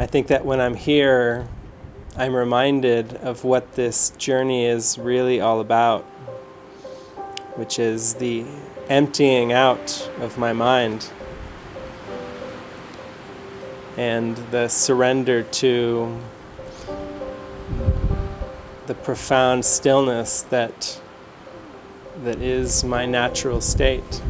I think that when I'm here, I'm reminded of what this journey is really all about, which is the emptying out of my mind and the surrender to the profound stillness that that is my natural state.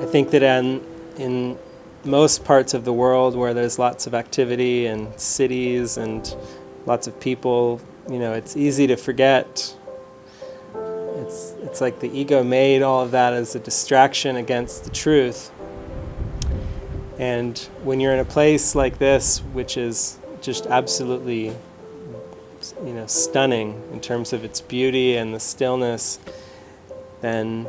I think that in, in most parts of the world where there's lots of activity and cities and lots of people, you know, it's easy to forget. It's, it's like the ego made all of that as a distraction against the truth. And when you're in a place like this, which is just absolutely, you know, stunning in terms of its beauty and the stillness, then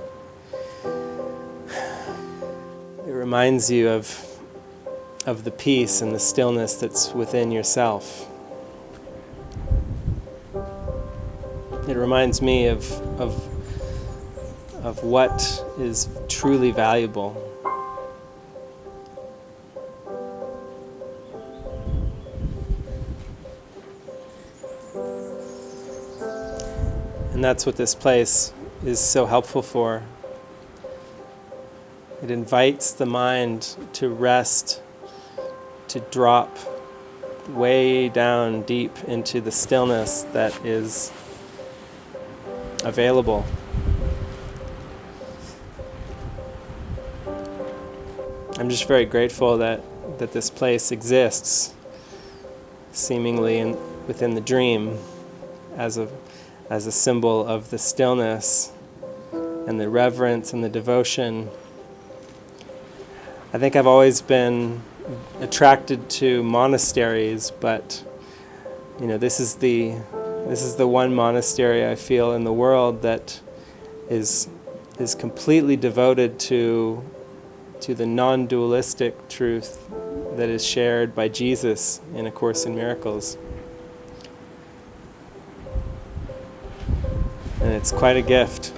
reminds you of of the peace and the stillness that's within yourself. It reminds me of, of, of what is truly valuable. And that's what this place is so helpful for. It invites the mind to rest, to drop way down deep into the stillness that is available. I'm just very grateful that, that this place exists, seemingly in, within the dream, as a, as a symbol of the stillness and the reverence and the devotion I think I've always been attracted to monasteries, but you know, this is the this is the one monastery I feel in the world that is is completely devoted to to the non-dualistic truth that is shared by Jesus in A Course in Miracles. And it's quite a gift.